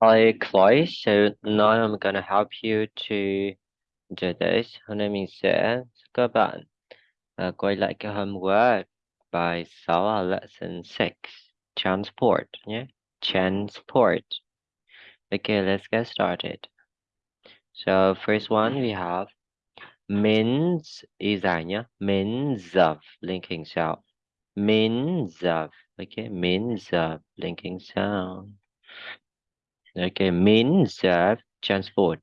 Hi Chloe, so now I'm gonna help you to do this. Hôm nay mình sẽ các bạn uh, quay lại cái homework bài 6 ở lesson 6 transport nhé transport. Okay let's get started. So first one we have means nhé means of linking sound. Means of okay? Means of linking sound okay means of transport.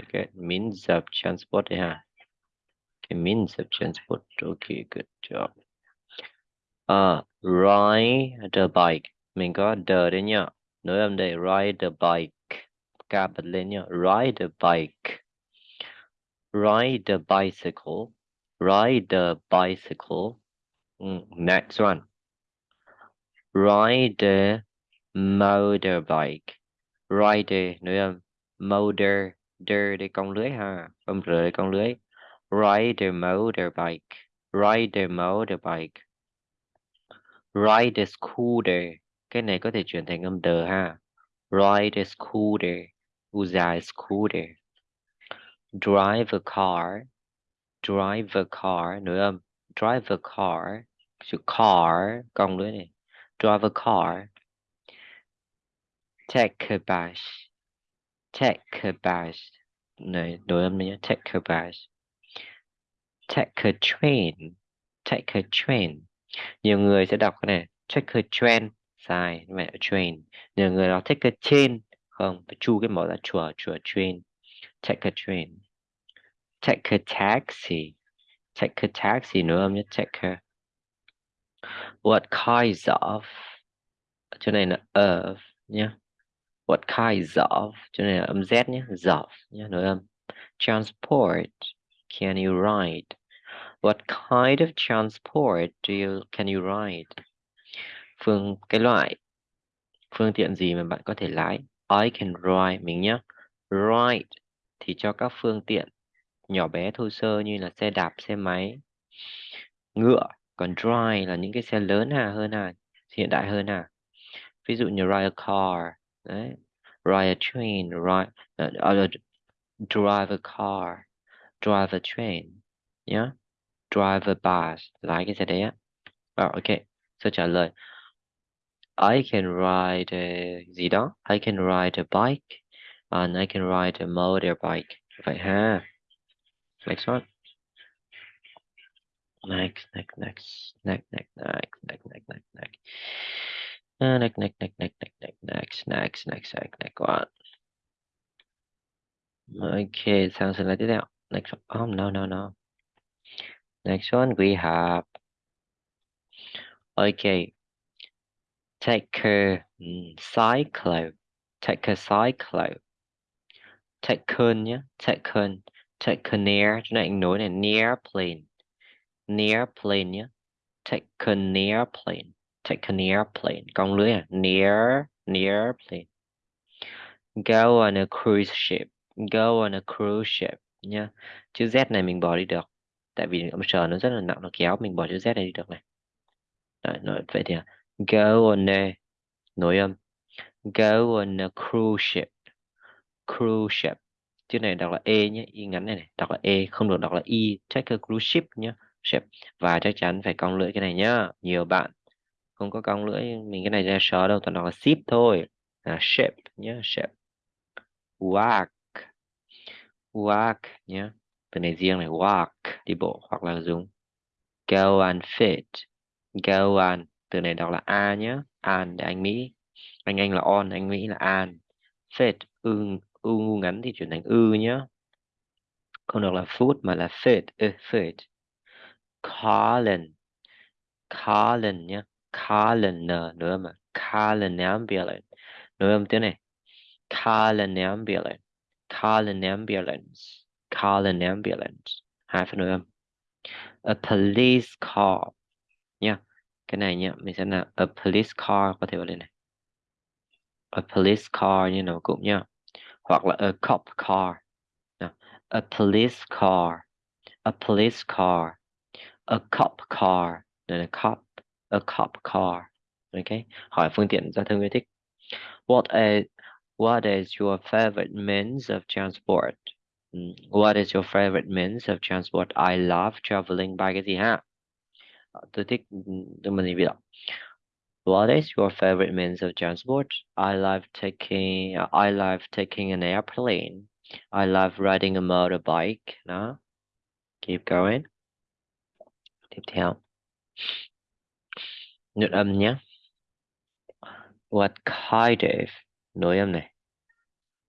Okay means of transport yeah. Okay means of transport. Okay good job. Uh ride the bike. Mình có the đấy nhá nối âm đây ride the bike. Ca lên nhá ride the bike. Ride the bicycle. Ride the bicycle. Mm, next one. Ride the motorbike rider nữa âm motor der để con lưới ha âm r để con lưới. Rider motorbike rider motorbike rider scooter, cái này có thể chuyển thành âm đờ ha. Rider scooter, u dài scooter. Drive a car, drive a car nữa âm drive a car chữ car cong lưới này. Drive a car take a bus take a bus này, đổi âm nhé. Take a bus take a train take a train nhiều người sẽ đọc cái này. Take a train sai mẹ train. Nhiều người nói take a train không chu cái mẫu là chùa chùa train. Take a train take a taxi take a taxi nữa âm nhé. Take a what kinds of? Chỗ này là of nhé what kinds of cho nên là âm z nhé of nhé nữa âm. Transport, can you ride? What kind of transport do you, can you ride? Phương, cái loại phương tiện gì mà bạn có thể lái? I can ride, mình nhé ride thì cho các phương tiện nhỏ bé, thô sơ như là xe đạp, xe máy, ngựa. Còn drive là những cái xe lớn hà hơn hà, hiện đại hơn hà. Ví dụ như ride a car đấy ride a train ride uh, drive a car drive a train yeah? drive a bus lái cái xe đấy á oh, ok so trả lời I can ride a gì đó I can ride a bike and I can ride a motorbike vậy ha next one. Next next next next next next next next next Next, next, next, next, next, neck, neck, next, next, next, next, next one. Okay, sounds like it out. Next one. Oh, no, no, no. Next one we have. Okay. Take a cyclo. Take a cyclo. Taken near. Take Taken near. Chúng ta định nối này. Near plane. Near plane Take Taken near plane. Take an airplane. Cong lưới à? Near near plane go on a cruise ship. Go on a cruise ship Nha. chữ z này mình bỏ đi được. Tại vì âm sờ nó rất là nặng nó kéo mình bỏ chữ z này đi được này. Đấy, nói vậy thì à? go on a nối âm. Go on a cruise ship. Cruise ship. Chữ này đọc là e nhé y ngắn này, này đọc là e không được đọc là y take a cruise ship nhé ship. Và chắc chắn phải cong lưỡi cái này nhá. Nhiều bạn không có cong lưỡi mình cái này ra sờ đâu toàn là ship thôi. À, ship nhé ship walk. Walk nhé từ này riêng này walk đi bộ hoặc là dùng. Go and fit. Go and từ này đọc là a nhé an để anh mỹ. Anh anh là on anh mỹ là an. Fit ư ư ngu ngắn thì chuyển thành ư nhé không được là food mà là fit uh, fit. Colin. Colin nhé Colin nữa mà calendar ambulance nữa âm tiếng này. Calendar ambulance Colin ambulance hai phần nữa âm a police car. Nha. Cái này nhá mình sẽ là a police car có thể vào đây này. A police car như nào cũng nhá hoặc là a cop car. A police car. A police car. A cop car. Đây là cop. A cop car ok hỏi phương tiện giao thông yêu thích what a What is your favorite means of transport? What is your favorite means of transport? I love traveling by cái gì ha? Tôi thích tôi mình gì. What is your favorite means of transport? I love taking I love taking an airplane. I love riding a motorbike. Đó. Keep going. Tiếp theo. Nốt âm nhé. What kind of nối âm này.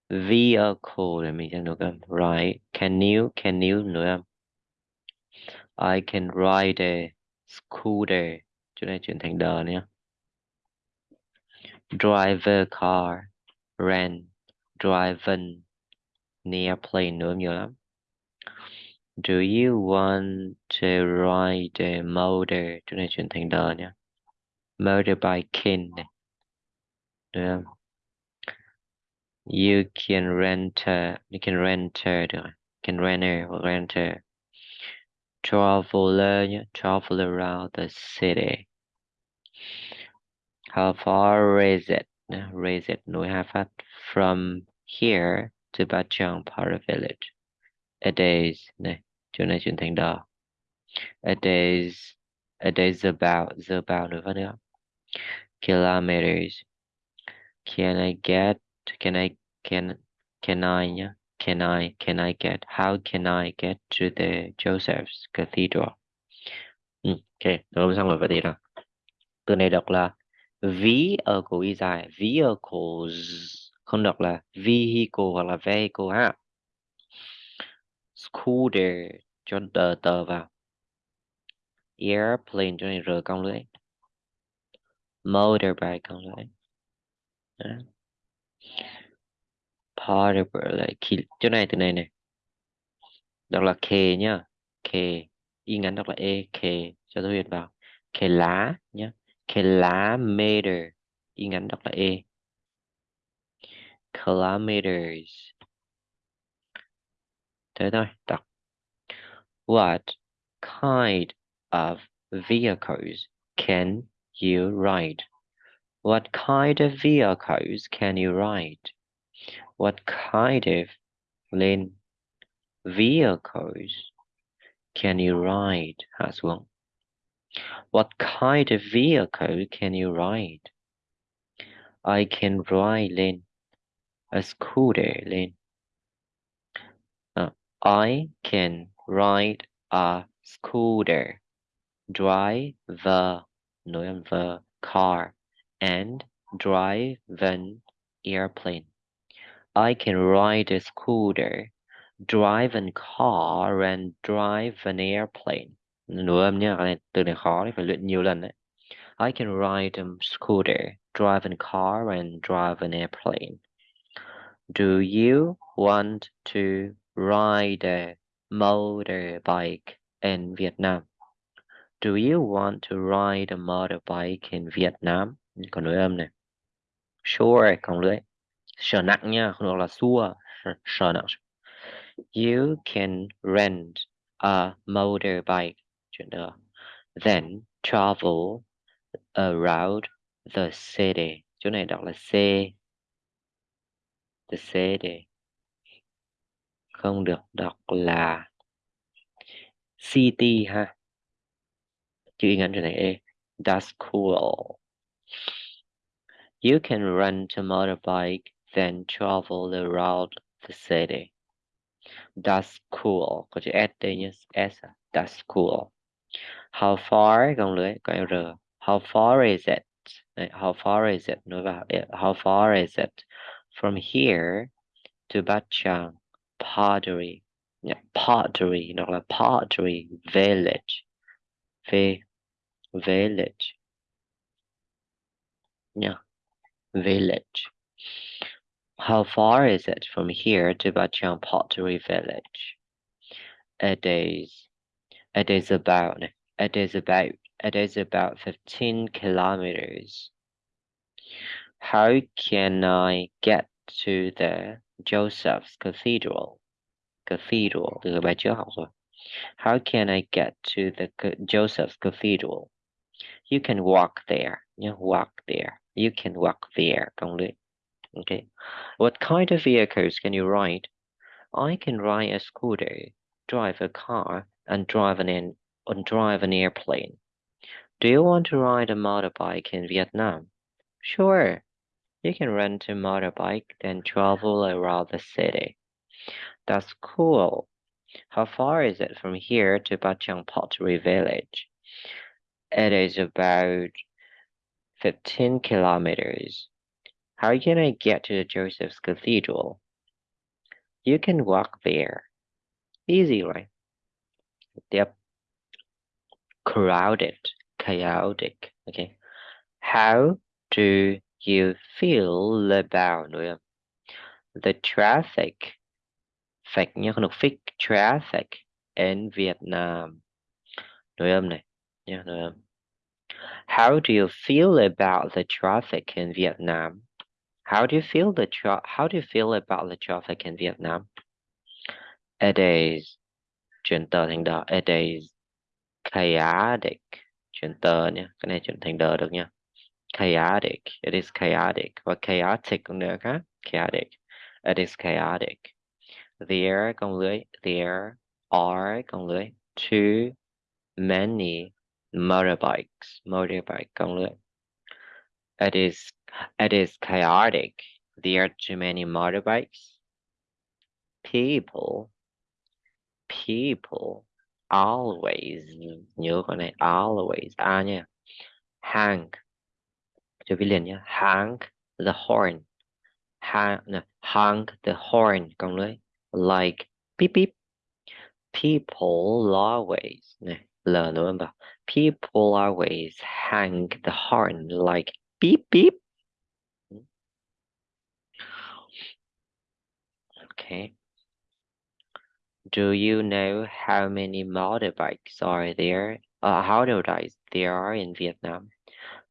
Vehicle để mình sẽ nối âm. Right. Can you can you nối âm. I can ride a scooter. Chỗ này chuyển thành đờ nhé. Drive a car. Rent. Drive an airplane nối âm nhiều lắm. Do you want to ride a motor? Chỗ này chuyển thành đờ nhé. Motorbiking này. Được không? You can rent a, you can rent a, được rồi. Can rent a, hoặc rent a. Traveler nhé. Travel around the city. How far is it? Is it nối hai phát. From here to Bachang Para Village. A days. Này, chỗ này chuyển thành đờ. A days. A days about. The about nữa phát nữa. Kilometers. Can I get? Can I can can I? Can I can I get? How can I get to the Joseph's Cathedral? Ừ, ok, rồi xong rồi vậy thì nào. Từ này đọc là vehicle y dài, vehicles không đọc là vehicle hoặc là vehicle ha. Scooter cho tờ tờ vào. Airplane cho này r cong lưỡi. Motorbike cong lại Đó. Portable lại khi, chỗ này, từ này này đọc là k nhá. K y ngắn đọc là e k cho tôi hiện vào. K lá nhá. K lá meter y ngắn đọc là e. Kilometers. Thế thôi, đọc. What kind of vehicles can you ride? What kind of vehicles can you ride? What kind of lên vehicles can you ride as well? what kind of vehicle can you ride? I can ride a scooter lên Ờ, uh, I can ride a scooter. Drive the car and drive an airplane. I can ride a scooter drive a car and drive an airplane. Từ này khó phải luyện nhiều lần đấy I can ride a scooter drive a car and drive an airplane. Do you want to ride a motorbike in Vietnam? Do you want to ride a motorbike in Vietnam? Còn lưỡi âm này. Sure, còn lưỡi. Sợ nặng nha, không được là sure. Sợ nặng. You can rent a motorbike. Chuyện đó. Then travel around the city. Chỗ này đọc là C. The city. Không được đọc là city ha. Ngắn này E. That's cool. You can rent a motorbike, then travel around the city. That's cool. Có chữ S đây nhé. S. That's cool. How far? Gồng lưới. How far is it? How far is it? Nói. How far is it? From here to Bachang Pottery. Yeah, pottery. Nó là Pottery Village. V. Village. Yeah. Village. How far is it from here to Bachang Pottery Village? It is, it is about, it is about, it is about 15 kilometers. How can I get to the Joseph's Cathedral? Cathedral. How can I get to the Joseph's Cathedral? You can walk there. You walk there. You can walk there. Okay. What kind of vehicles can you ride? I can ride a scooter, drive a car, and drive an, and drive an airplane. Do you want to ride a motorbike in Vietnam? Sure. You can rent a motorbike, then travel around the city. That's cool. How far is it from here to Bachang Pottery Village? It is about 15 kilometers. How can I get to the Joseph's Cathedral? You can walk there. Easy, right? Yep. Crowded, chaotic. Okay. How do you feel about the traffic? Không được fix traffic in Vietnam. Nội âm này, nha, nội âm. How do you feel about the traffic in Vietnam? How do you feel the tra how do you feel about the traffic in Vietnam? It is chuyển tờ thành đờ. It is chaotic. Chuyển tờ nhé. Cái này chuyển thành đờ được nha. Chaotic. It is chaotic. Và chaotic cũng được ha. Chaotic. It is chaotic. There cộng lưới. There are cộng lưới. Too many motorbikes. Motorbike cộng lưới. It is it is chaotic. There are too many motorbikes. People people always con này always à nha hang cho viết liền the horn hang no, hang the horn con lưới like beep beep people always này l nữa mà people always hang the horn like beep beep okay Do you know how many motorbikes are there? Uh, how motorbikes there are in Vietnam?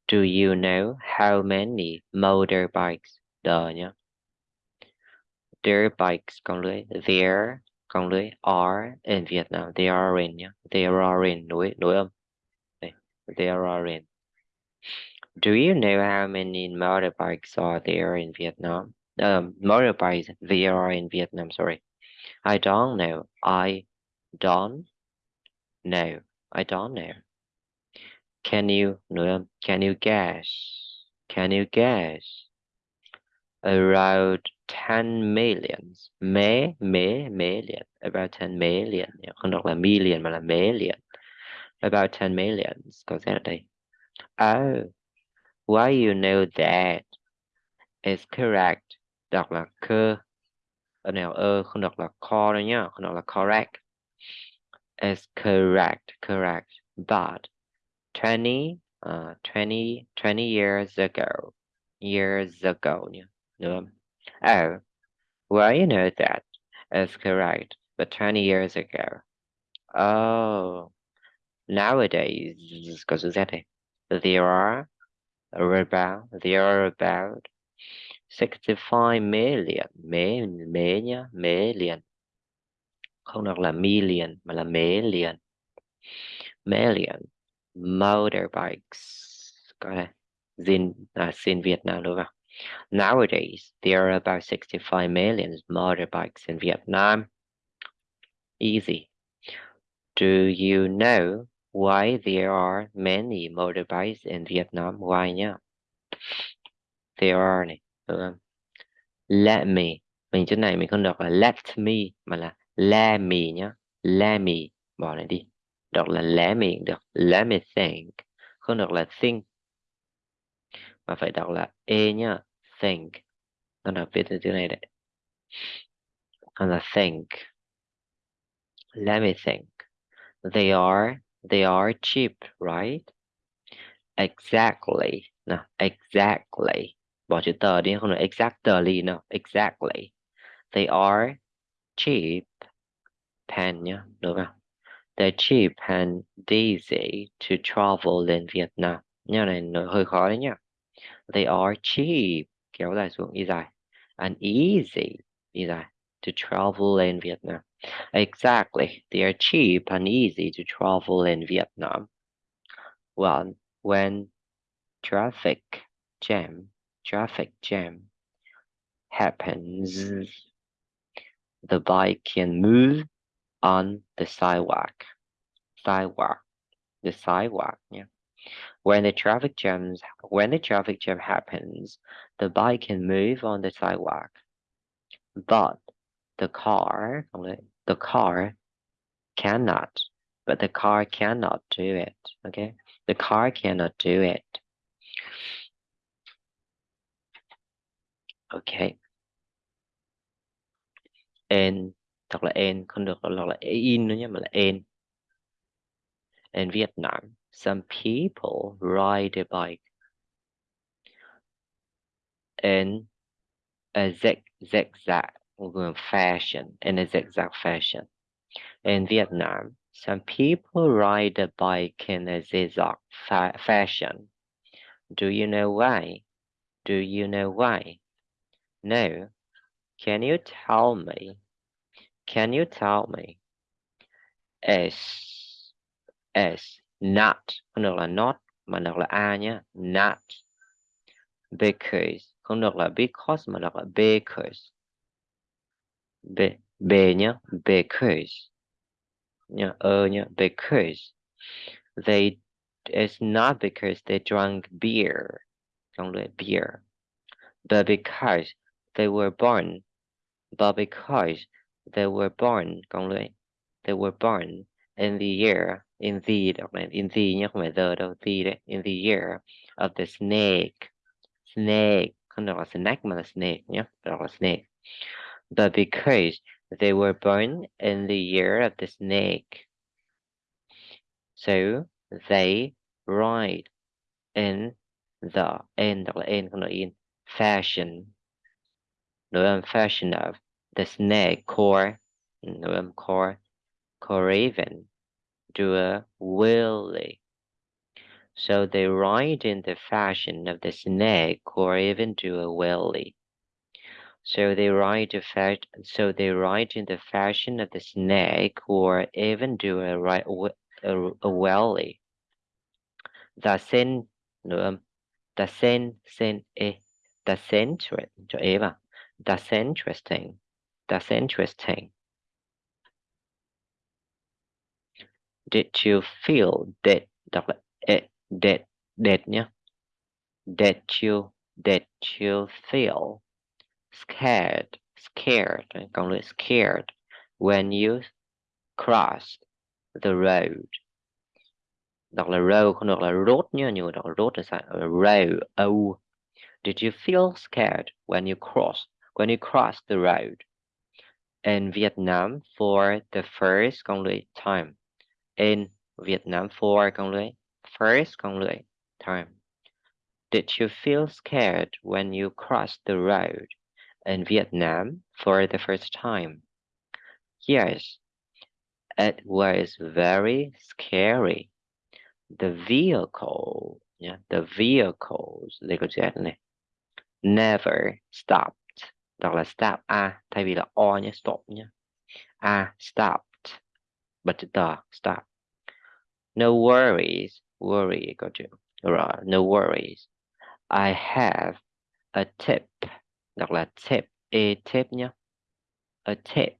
Do you know how many motorbikes? Đờ nhá. Bikes con lưới. There con lưới are in Vietnam. They are in nhá. There are in nối âm. There are in. Do you know how many motorbikes are there in Vietnam? Um, motorbikes there are in Vietnam. Sorry. I don't know. I don't know. I don't know. Can you? Can you guess? Can you guess? Around 10 millions. Mé, mé, million. About 10 million. Không đọc là million mà là million. About 10 millions. Có sẽ ở đây. Oh, why you know that? It's correct. Đọc là cơ ở nào ơ không đọc là core đâu nhá không đọc là correct is correct correct but 20 uh, 20 20 years ago years ago nhá không oh well you know that is correct but 20 years ago oh nowadays này there are about there are about 65 million nhá mé liền không được là million mà là million. Motorbikes. Có này zin à xin Việt Nam đúng không? Nowadays there are about 65 million motorbikes in Vietnam. Easy. Do you know why there are many motorbikes in Vietnam? Why nhá? There are này, được let me. Mình chỗ này mình không đọc là let me, mà là let me nhá. Let me. Bỏ này đi. Đọc là let me được. Let me think. Không được là think. Mà phải đọc là e nhá. Think. Nó đọc viết từ chữ này đấy. Còn là think. Let me think. They are they are cheap, right? Exactly. No exactly. Bỏ chữ tờ đi, không được. exactly no exactly. They are cheap pen nhá, được không? They're cheap and easy to travel in Vietnam Nhà này nó hơi khó đấy nhá. They are cheap. Kéo dài xuống đi dài. And easy đi dài. To travel in Vietnam exactly they are cheap and easy to travel in Vietnam well when traffic jam traffic jam happens, the bike can move on the sidewalk. Sidewalk. The sidewalk. Yeah. When the traffic jams when the traffic jam happens, the bike can move on the sidewalk. But the car the car cannot. But the car cannot do it. Okay. The car cannot do it. Okay. En thật là không được là, in nữa nhé mà là. In Vietnam, some people ride a bike in a zig zigzag fashion in a zigzag fashion. In Vietnam, some people ride a bike in a zigzag fa fashion. Do you know why? Do you know why? No. Can you tell me? Can you tell me? S S not không được là not mà được là a nhé not because không được là because mà được là because b b nhé because. Nhé ơ nhé because. They it's not because they drank beer. Không được beer. But because they were born. But because they were born. Không được they were born in the year in the in the nhé không phải the đâu the in the year of the snake. Snake không đọc là snack mà là snake nhé đọc là snake but because they were born in the year of the snake so they ride in the đọc là in in fashion âm fashion of the snake core nội âm core Coraven do a wheelie. So they ride in the fashion of the snake or even do a wheelie. So they ride the fa- so they ride in the fashion of the snake or even do a, right a, a wheelie. The sen nữa um, the sen sen e eh, the central Eva that's interesting that's interesting Did you feel that đọc là e, that that nhé Did you did you feel scared scared lại scared when you crossed the road. Đọc là road không đọc là road nhé nhưng mà đọc là road là sao? Road oh did you feel scared when you crossed when you crossed the road? In Vietnam for the first only time. In Vietnam for con lưới first con lưới time. Did you feel scared when you crossed the road in Vietnam for the first time? Yes, it was very scary. The vehicle, yeah, the vehicles, could say never stopped. Đọc là stop a thay vì là o nhé, stop nhé. A stopped, but the stop. No worries, worry got you. Right, no worries. I have a tip. Đọc là tip, a tip nhá. A tip.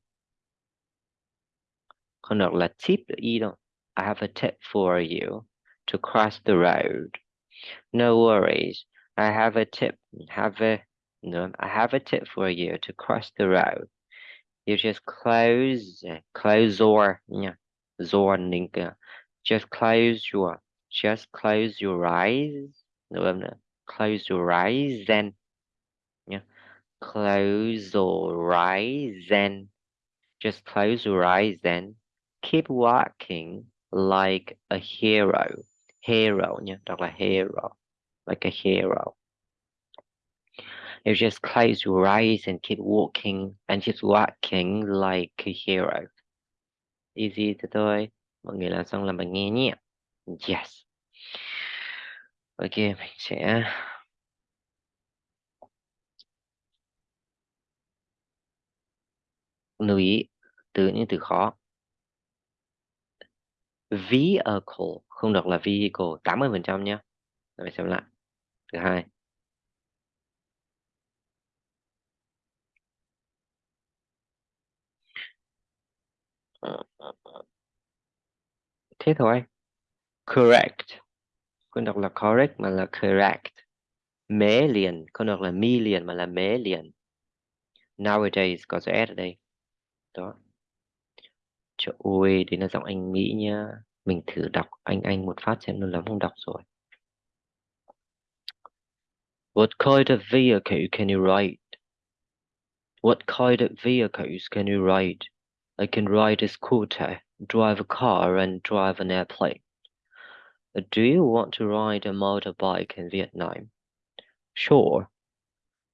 Không đọc là tip y đâu. I have a tip for you to cross the road. No worries. I have a tip. Have a no. I have a tip for you to cross the road. You just close, close your, yeah, your just close your just close your eyes no, no, close your eyes and close your eyes and just close your eyes and keep walking like a hero. Hero yeah like a hero like a hero. You just close your eyes and keep walking and just walking like a hero. Easy to do mọi người làm xong là bạn nghe nhé yes. Ok mình sẽ lưu ý, từ những từ khó. Vehicle, không đọc là vehicle 80 phần trăm nhé. Rồi xem lại. Thứ hai. Thế thôi. Correct. Không đọc là correct mà là correct. Mế liền. Không đọc là million mà là mế liền. Nowadays có chữ s ở đây. Đó trời ơi đấy là giọng anh Mỹ nhá mình thử đọc anh anh một phát xem nó lắm không đọc rồi What kind of vehicle can you ride? What kind of vehicles can you ride? I can ride a scooter, drive a car, and drive an airplane. Do you want to ride a motorbike in Vietnam? Sure.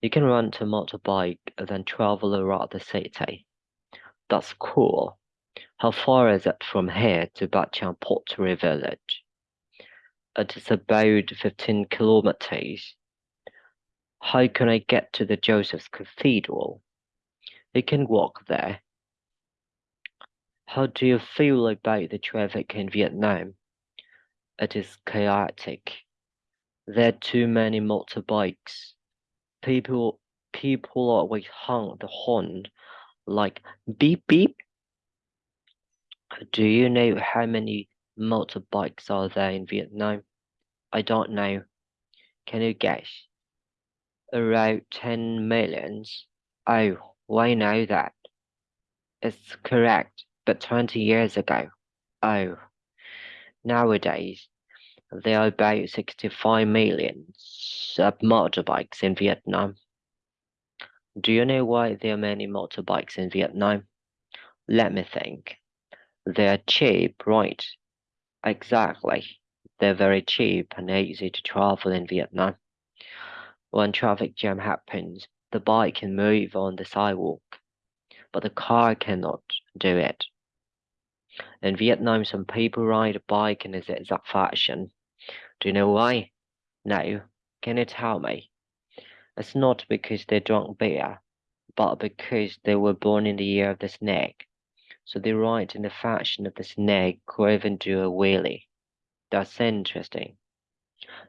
You can rent a motorbike and then travel around the city. That's cool. How far is it from here to Bachang Pottery Village? It is about 15 kilometers. How can I get to the Joseph's Cathedral? You can walk there. How do you feel about the traffic in Vietnam? It is chaotic. There are too many motorbikes. People people always honk the horn like beep beep. Do you know how many motorbikes are there in Vietnam? I don't know. Can you guess? Around 10 millions. Oh, why know that? It's correct, but 20 years ago. Oh, nowadays there are about 65 million motorbikes in Vietnam. Do you know why there are many motorbikes in Vietnam? Let me think. They're cheap, right? Exactly. They're very cheap and easy to travel in Vietnam. When traffic jam happens, the bike can move on the sidewalk, but the car cannot do it. In Vietnam, some people ride a bike in a zigzag fashion. Do you know why? No. Can you tell me? It's not because they drank beer, but because they were born in the year of the snake. So they ride in the fashion of the snake or even do a wheelie. That's interesting.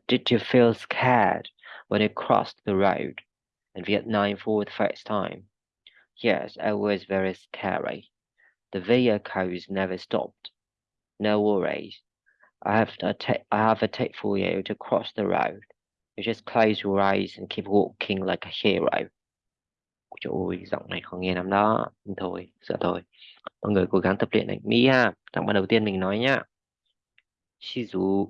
Did you feel scared when you crossed the road in Vietnam for the first time? Yes, it was very scary. The vehicles never stopped. No worries. I have a I have a tip for you to cross the road. You just close your eyes and keep walking like a hero. Trời ơi, giọng này không nghe lắm đó. Thôi, sợ thôi. Mọi người cố gắng tập luyện này. Mỹ ha, giọng bạn đầu tiên mình nói nhá. Shizu